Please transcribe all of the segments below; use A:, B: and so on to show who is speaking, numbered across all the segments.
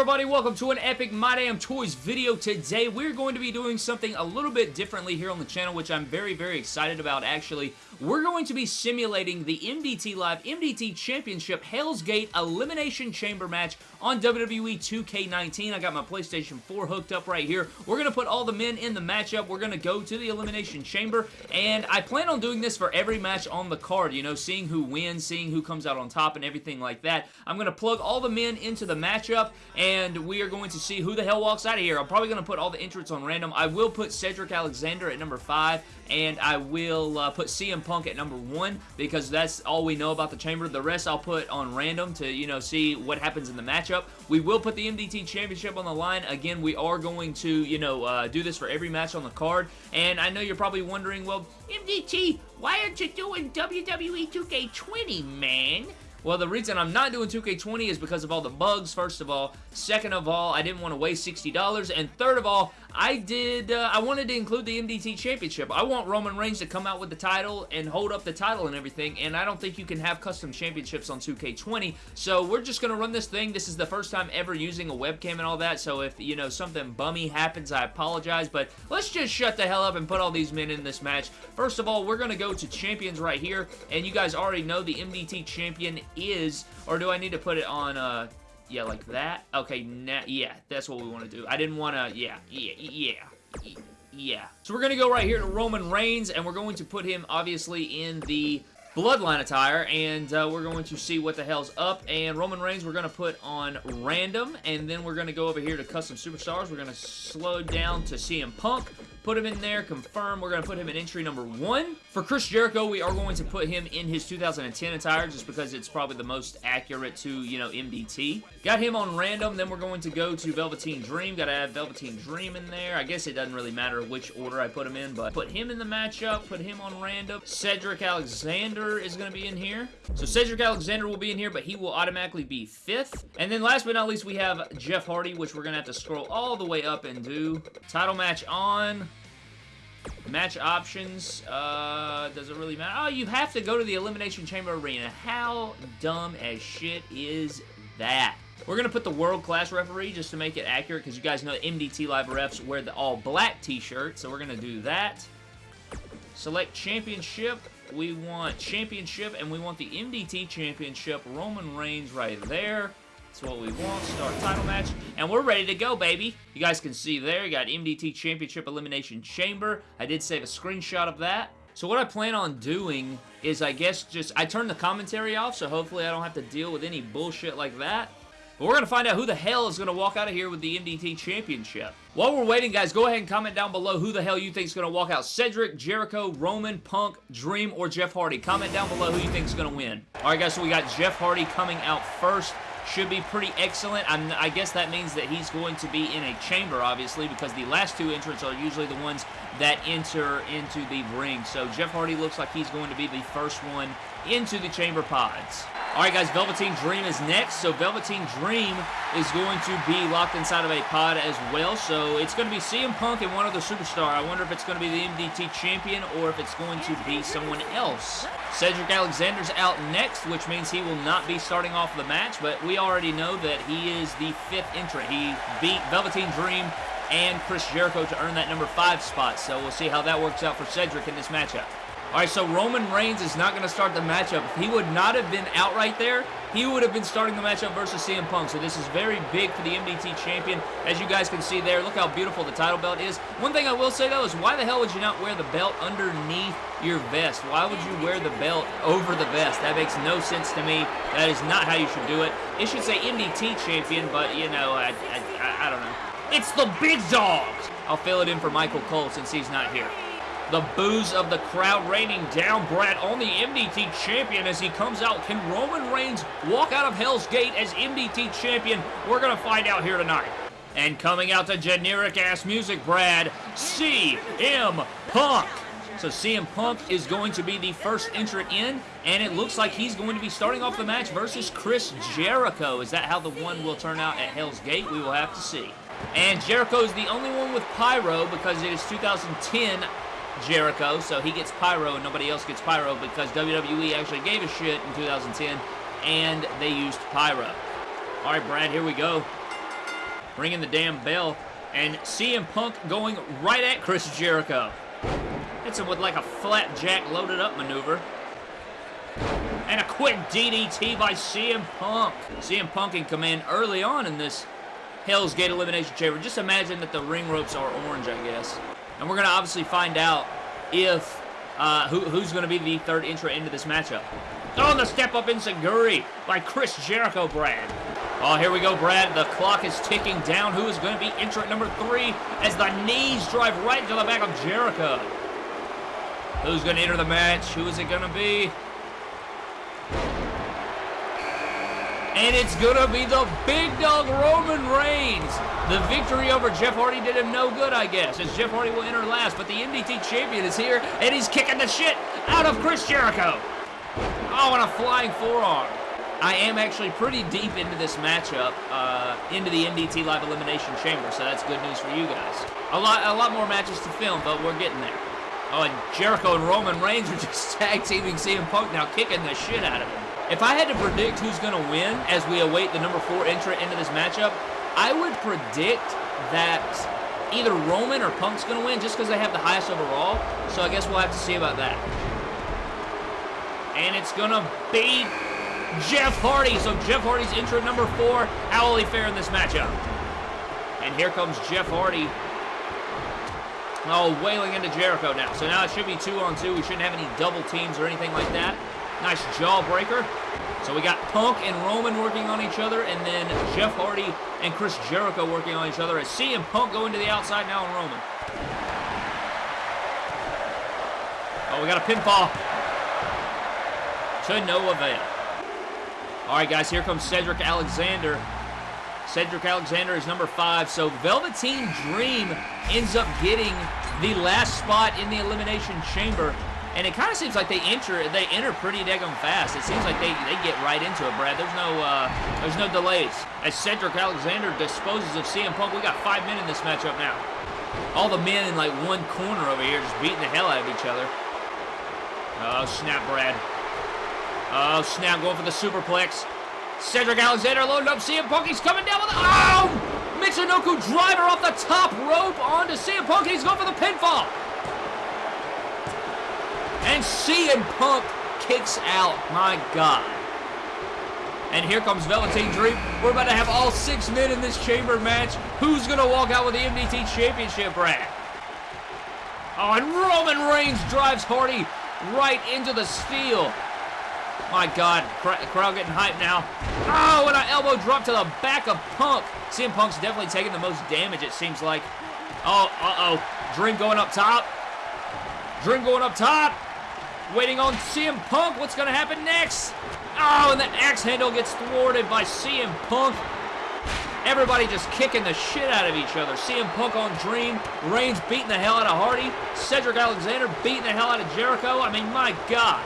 A: everybody? Welcome to an epic My Damn Toys video. Today, we're going to be doing something a little bit differently here on the channel, which I'm very, very excited about, actually. We're going to be simulating the MDT Live MDT Championship Hell's Gate Elimination Chamber match on WWE 2K19. I got my PlayStation 4 hooked up right here. We're going to put all the men in the matchup. We're going to go to the Elimination Chamber, and I plan on doing this for every match on the card, you know, seeing who wins, seeing who comes out on top, and everything like that. I'm going to plug all the men into the matchup, and we are going to see who the hell walks out of here. I'm probably going to put all the entrants on random. I will put Cedric Alexander at number 5, and I will uh, put CM Punk at number 1 because that's all we know about the chamber. The rest I'll put on random to, you know, see what happens in the matchup. We will put the MDT Championship on the line. Again, we are going to, you know, uh, do this for every match on the card, and I know you're probably wondering, well, MDT, why aren't you doing WWE 2K20, man? Well, the reason I'm not doing 2K20 is because of all the bugs, first of all. Second of all, I didn't want to waste $60. And third of all, I did, uh, I wanted to include the MDT Championship. I want Roman Reigns to come out with the title and hold up the title and everything, and I don't think you can have custom championships on 2K20, so we're just going to run this thing. This is the first time ever using a webcam and all that, so if, you know, something bummy happens, I apologize, but let's just shut the hell up and put all these men in this match. First of all, we're going to go to champions right here, and you guys already know the MDT champion is, or do I need to put it on, uh, yeah, like that? Okay, now, yeah, that's what we want to do. I didn't want to, yeah, yeah, yeah, yeah. So we're going to go right here to Roman Reigns, and we're going to put him, obviously, in the Bloodline attire, and uh, we're going to see what the hell's up. And Roman Reigns, we're going to put on random, and then we're going to go over here to custom superstars. We're going to slow down to CM Punk, put him in there, confirm. We're going to put him in entry number one. For Chris Jericho, we are going to put him in his 2010 attire just because it's probably the most accurate to, you know, MDT. Got him on random, then we're going to go to Velveteen Dream. Got to add Velveteen Dream in there. I guess it doesn't really matter which order I put him in, but put him in the matchup, put him on random. Cedric Alexander is going to be in here. So Cedric Alexander will be in here, but he will automatically be fifth. And then last but not least, we have Jeff Hardy, which we're going to have to scroll all the way up and do. Title match on. Match options, uh, does it really matter? Oh, you have to go to the Elimination Chamber Arena. How dumb as shit is that? We're going to put the World Class Referee just to make it accurate because you guys know MDT Live refs wear the all-black t-shirt, so we're going to do that. Select Championship. We want Championship, and we want the MDT Championship. Roman Reigns right there. That's what we want. Start title match. And we're ready to go, baby. You guys can see there, you got MDT Championship Elimination Chamber. I did save a screenshot of that. So what I plan on doing is, I guess, just... I turned the commentary off, so hopefully I don't have to deal with any bullshit like that. But we're going to find out who the hell is going to walk out of here with the MDT Championship. While we're waiting, guys, go ahead and comment down below who the hell you think is going to walk out. Cedric, Jericho, Roman, Punk, Dream, or Jeff Hardy. Comment down below who you think is going to win. Alright, guys, so we got Jeff Hardy coming out first should be pretty excellent. I'm, i guess that means that he's going to be in a chamber, obviously, because the last two entrants are usually the ones that enter into the ring. So Jeff Hardy looks like he's going to be the first one into the chamber pods. Alright guys, Velveteen Dream is next. So Velveteen Dream is going to be locked inside of a pod as well. So it's going to be CM Punk and one other superstar. I wonder if it's going to be the MDT Champion or if it's going to be someone else. Cedric Alexander's out next, which means he will not be starting off the match, but we already know that he is the fifth entrant. He beat Velveteen Dream and Chris Jericho to earn that number five spot, so we'll see how that works out for Cedric in this matchup. Alright, so Roman Reigns is not going to start the matchup. If he would not have been out right there, he would have been starting the matchup versus CM Punk. So this is very big for the MDT champion. As you guys can see there, look how beautiful the title belt is. One thing I will say, though, is why the hell would you not wear the belt underneath your vest? Why would you wear the belt over the vest? That makes no sense to me. That is not how you should do it. It should say MDT champion, but, you know, I, I, I, I don't know. It's the big dogs! I'll fill it in for Michael Cole since he's not here. The boos of the crowd raining down Brad on the MDT champion as he comes out. Can Roman Reigns walk out of Hell's Gate as MDT champion? We're going to find out here tonight. And coming out to generic-ass music, Brad, CM Punk. So CM Punk is going to be the first entrant in, and it looks like he's going to be starting off the match versus Chris Jericho. Is that how the one will turn out at Hell's Gate? We will have to see. And Jericho is the only one with Pyro because it is 2010 Jericho, so he gets Pyro and nobody else gets Pyro because WWE actually gave a shit in 2010 and they used Pyro. Alright, Brad, here we go. ringing the damn bell. And CM Punk going right at Chris Jericho. Hits him with like a flapjack loaded up maneuver. And a quick DDT by CM Punk. CM Punk in command early on in this Hell's Gate Elimination Chamber. Just imagine that the ring ropes are orange, I guess. And we're going to obviously find out if uh, who, who's going to be the third entrant into this matchup. Oh, the step up enzuigiri by Chris Jericho, Brad. Oh, here we go, Brad. The clock is ticking down. Who is going to be entrant number three as the knees drive right into the back of Jericho? Who's going to enter the match? Who is it going to be? And it's going to be the big dog Roman Reigns. The victory over Jeff Hardy did him no good, I guess, as Jeff Hardy will enter last. But the MDT champion is here, and he's kicking the shit out of Chris Jericho. Oh, and a flying forearm. I am actually pretty deep into this matchup, uh, into the MDT Live Elimination Chamber, so that's good news for you guys. A lot, a lot more matches to film, but we're getting there. Oh, and Jericho and Roman Reigns are just tag teaming CM Punk now, kicking the shit out of him. If I had to predict who's going to win as we await the number four entrant into this matchup, I would predict that either Roman or Punk's going to win just because they have the highest overall. So I guess we'll have to see about that. And it's going to be Jeff Hardy. So Jeff Hardy's entrant number four. How will he fare in this matchup? And here comes Jeff Hardy. Oh, wailing into Jericho now. So now it should be two on two. We shouldn't have any double teams or anything like that. Nice jawbreaker. So we got Punk and Roman working on each other, and then Jeff Hardy and Chris Jericho working on each other as CM Punk going to the outside now on Roman. Oh, we got a pinfall. To no avail. All right, guys, here comes Cedric Alexander. Cedric Alexander is number five, so Velveteen Dream ends up getting the last spot in the Elimination Chamber. And it kind of seems like they enter they enter pretty daggum fast. It seems like they, they get right into it, Brad. There's no uh, there's no delays. As Cedric Alexander disposes of CM Punk, we got five men in this matchup now. All the men in like one corner over here just beating the hell out of each other. Oh, snap, Brad. Oh, snap, going for the superplex. Cedric Alexander loaded up CM Punk. He's coming down with a... Oh! Michinoku driver off the top rope onto CM Punk. He's going for the pinfall. And CM Punk kicks out. My God. And here comes Velveteen Dream. We're about to have all six men in this chamber match. Who's going to walk out with the MDT Championship, Brad? Oh, and Roman Reigns drives Hardy right into the steel. My God, crowd getting hyped now. Oh, and an elbow drop to the back of Punk. CM Punk's definitely taking the most damage, it seems like. Oh, uh-oh. Dream going up top. Dream going up top. Waiting on CM Punk. What's going to happen next? Oh, and the axe handle gets thwarted by CM Punk. Everybody just kicking the shit out of each other. CM Punk on Dream. Reigns beating the hell out of Hardy. Cedric Alexander beating the hell out of Jericho. I mean, my God.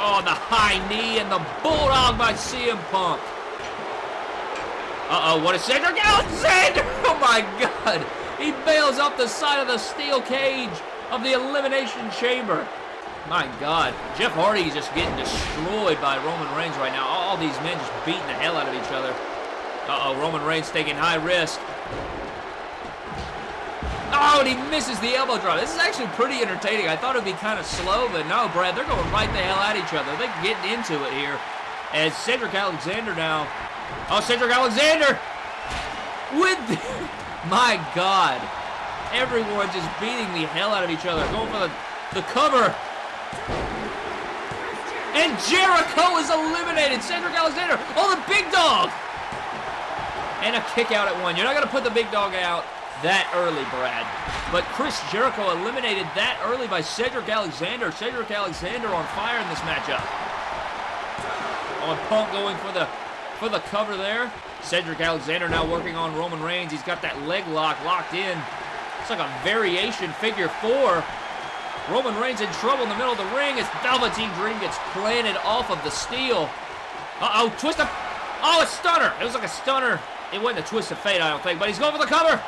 A: Oh, the high knee and the bulldog by CM Punk. Uh-oh, what is Cedric Alexander? Oh, my God. He bails off the side of the steel cage of the Elimination Chamber. My God. Jeff Hardy is just getting destroyed by Roman Reigns right now. All these men just beating the hell out of each other. Uh-oh, Roman Reigns taking high risk. Oh, and he misses the elbow drop. This is actually pretty entertaining. I thought it would be kind of slow, but no, Brad, they're going right the hell at each other. They're getting into it here. As Cedric Alexander now. Oh, Cedric Alexander! With My God. Everyone just beating the hell out of each other. Going for the, the cover. And Jericho is eliminated. Cedric Alexander. Oh, the big dog. And a kick out at one. You're not going to put the big dog out that early, Brad. But Chris Jericho eliminated that early by Cedric Alexander. Cedric Alexander on fire in this matchup. Oh, on Punk going for the for the cover there. Cedric Alexander now working on Roman Reigns. He's got that leg lock locked in. It's like a variation figure four. Roman Reigns in trouble in the middle of the ring as Velveteen Dream gets planted off of the steel. Uh-oh, twist of... Oh, a stunner. It was like a stunner. It wasn't a twist of fate, I don't think, but he's going for the cover.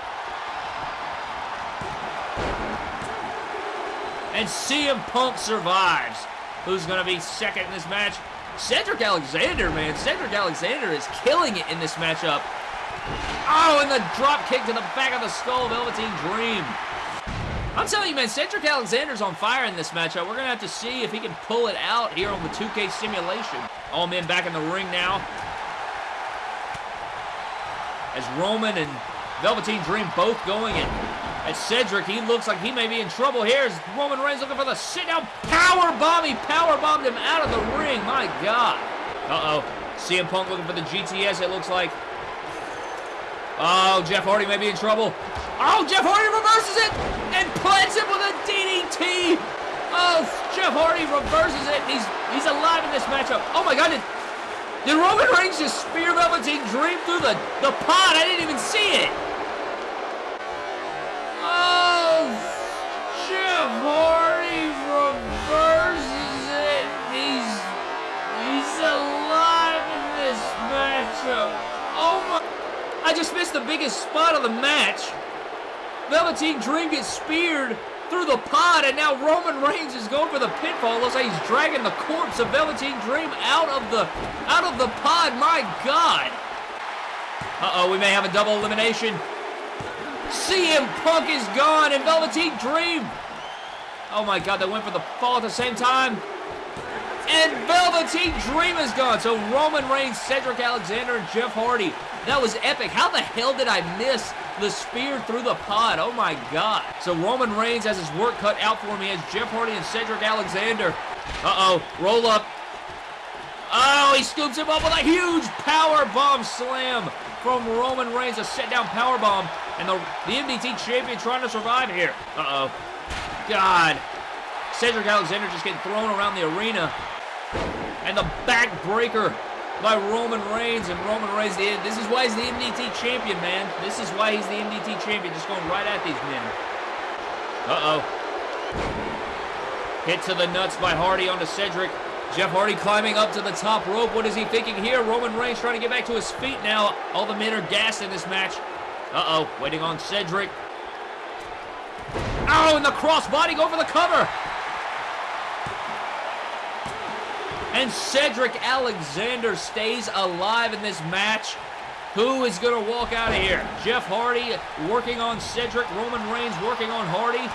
A: And CM Punk survives. Who's going to be second in this match? Cedric Alexander, man. Cedric Alexander is killing it in this matchup. Oh, and the drop kick to the back of the skull, Velveteen Dream. I'm telling you, man, Cedric Alexander's on fire in this matchup. We're going to have to see if he can pull it out here on the 2K simulation. All men back in the ring now. As Roman and Velveteen Dream both going in. As Cedric, he looks like he may be in trouble here. As Roman Reigns looking for the sit-down power bomb. He power bombed him out of the ring. My God. Uh-oh. CM Punk looking for the GTS, it looks like. Oh, Jeff Hardy may be in trouble. Oh, Jeff Hardy reverses it and plants him with a DDT. Oh, Jeff Hardy reverses it. He's he's alive in this matchup. Oh my God! Did, did Roman Reigns just spear Velveteen Dream through the the pod? I didn't even see it. Oh, Jeff Hardy reverses it. He's he's alive in this matchup. Oh my! I just missed the biggest spot of the match. Velveteen Dream gets speared through the pod, and now Roman Reigns is going for the pinfall. Looks like he's dragging the corpse of Velveteen Dream out of the out of the pod. My God. Uh-oh, we may have a double elimination. CM Punk is gone, and Velveteen Dream. Oh my God, they went for the fall at the same time. And Velveteen Dream is gone. So Roman Reigns, Cedric Alexander, and Jeff Hardy. That was epic. How the hell did I miss the spear through the pod. Oh my god. So Roman Reigns has his work cut out for him. He has Jeff Hardy and Cedric Alexander. Uh-oh. Roll up. Oh, he scoops him up with a huge power bomb slam from Roman Reigns. A set down power bomb. And the, the MDT champion trying to survive here. Uh-oh. God. Cedric Alexander just getting thrown around the arena. And the backbreaker by Roman Reigns, and Roman Reigns, this is why he's the MDT champion, man. This is why he's the MDT champion, just going right at these men. Uh-oh. Hit to the nuts by Hardy onto Cedric. Jeff Hardy climbing up to the top rope. What is he thinking here? Roman Reigns trying to get back to his feet now. All the men are gassed in this match. Uh-oh, waiting on Cedric. Oh, and the crossbody go for the cover. And Cedric Alexander stays alive in this match. Who is going to walk out of here? Jeff Hardy working on Cedric. Roman Reigns working on Hardy.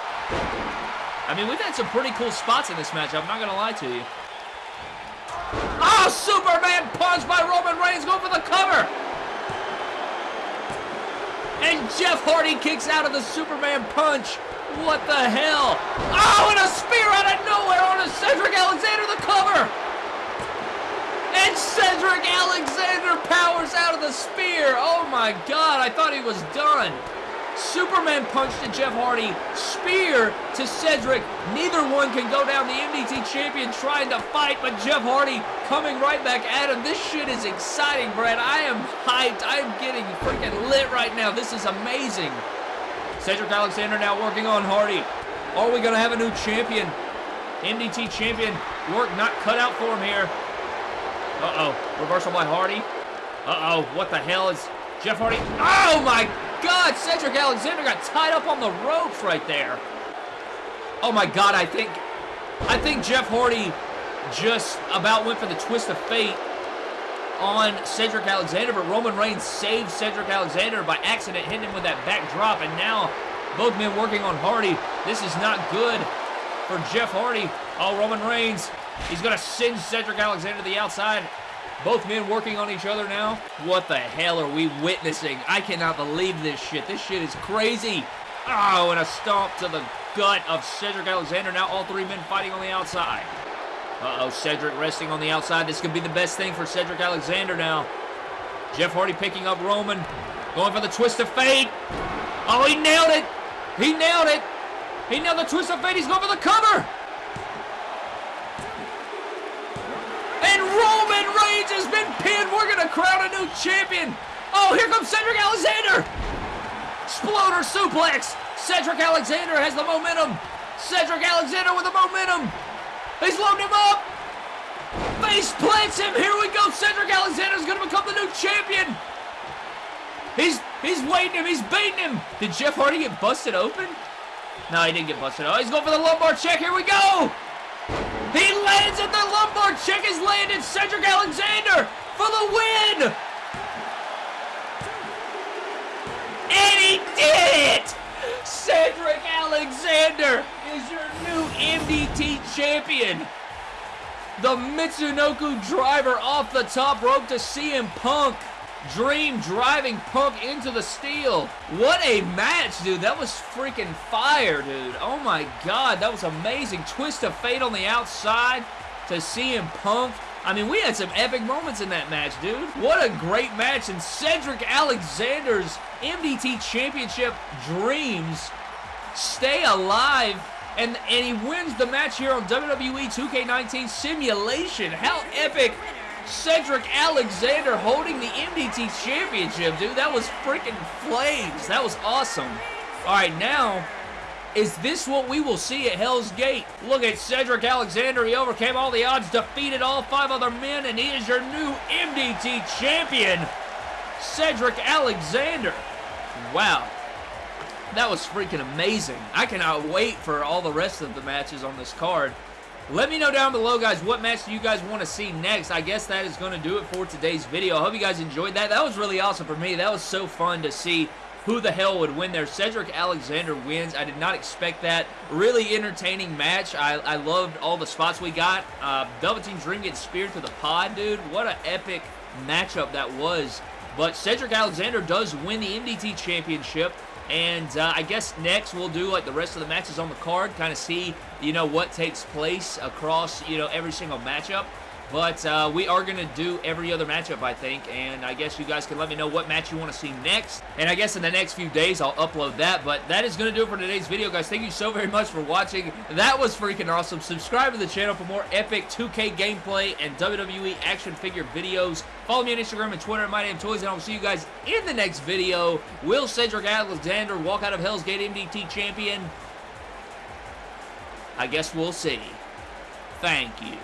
A: I mean, we've had some pretty cool spots in this match. I'm not going to lie to you. Oh, Superman punch by Roman Reigns. Go for the cover. And Jeff Hardy kicks out of the Superman punch. What the hell? Ah, oh, and a spear out of nowhere on a Cedric Alexander the cover. And Cedric Alexander powers out of the spear. Oh my god, I thought he was done. Superman punch to Jeff Hardy, spear to Cedric. Neither one can go down. The MDT champion trying to fight, but Jeff Hardy coming right back at him. This shit is exciting, Brad. I am hyped. I'm getting freaking lit right now. This is amazing. Cedric Alexander now working on Hardy. Are we going to have a new champion? MDT champion work not cut out for him here. Uh-oh. Reversal by Hardy. Uh-oh. What the hell is Jeff Hardy? Oh, my God. Cedric Alexander got tied up on the ropes right there. Oh, my God. I think... I think Jeff Hardy just about went for the twist of fate on Cedric Alexander, but Roman Reigns saved Cedric Alexander by accident, hitting him with that backdrop, and now both men working on Hardy. This is not good for Jeff Hardy. Oh, Roman Reigns He's going to send Cedric Alexander to the outside. Both men working on each other now. What the hell are we witnessing? I cannot believe this shit. This shit is crazy. Oh, and a stomp to the gut of Cedric Alexander. Now all three men fighting on the outside. Uh-oh, Cedric resting on the outside. This could be the best thing for Cedric Alexander now. Jeff Hardy picking up Roman. Going for the twist of fate. Oh, he nailed it. He nailed it. He nailed the twist of fate. He's going for the cover. And Reigns has been pinned. We're going to crown a new champion. Oh, here comes Cedric Alexander. Exploder suplex. Cedric Alexander has the momentum. Cedric Alexander with the momentum. He's loading him up. Face plants him. Here we go. Cedric Alexander is going to become the new champion. He's he's waiting him. He's baiting him. Did Jeff Hardy get busted open? No, he didn't get busted. Oh, he's going for the lumbar check. Here we go. Lands at the lumbar check is landed. Cedric Alexander for the win. And He did it! Cedric Alexander is your new MDT champion. The Michinoku driver off the top rope to CM Punk. Dream driving Punk into the steel. What a match, dude. That was freaking fire, dude. Oh my god, that was amazing. Twist of fate on the outside to CM Punk. I mean, we had some epic moments in that match, dude. What a great match. And Cedric Alexander's MDT Championship dreams stay alive. And, and he wins the match here on WWE 2K19 Simulation. How epic Cedric Alexander holding the MDT Championship, dude. That was freaking flames. That was awesome. All right, now, is this what we will see at Hell's Gate? Look at Cedric Alexander. He overcame all the odds, defeated all five other men, and he is your new MDT champion, Cedric Alexander. Wow. That was freaking amazing. I cannot wait for all the rest of the matches on this card. Let me know down below, guys, what match do you guys want to see next? I guess that is going to do it for today's video. I hope you guys enjoyed that. That was really awesome for me. That was so fun to see who the hell would win there. Cedric Alexander wins. I did not expect that. Really entertaining match. I, I loved all the spots we got. Uh, Velveteen Dream gets speared to the pod, dude. What an epic matchup that was. But Cedric Alexander does win the MDT Championship. And uh, I guess next we'll do like the rest of the matches on the card, kind of see, you know, what takes place across, you know, every single matchup. But uh, we are going to do every other matchup, I think, and I guess you guys can let me know what match you want to see next. And I guess in the next few days, I'll upload that. But that is going to do it for today's video, guys. Thank you so very much for watching. That was freaking awesome. Subscribe to the channel for more epic 2K gameplay and WWE action figure videos. Follow me on Instagram and Twitter at MyDamnToys, and I will see you guys in the next video. Will Cedric Alexander walk out of Hell's Gate MDT champion? I guess we'll see. Thank you.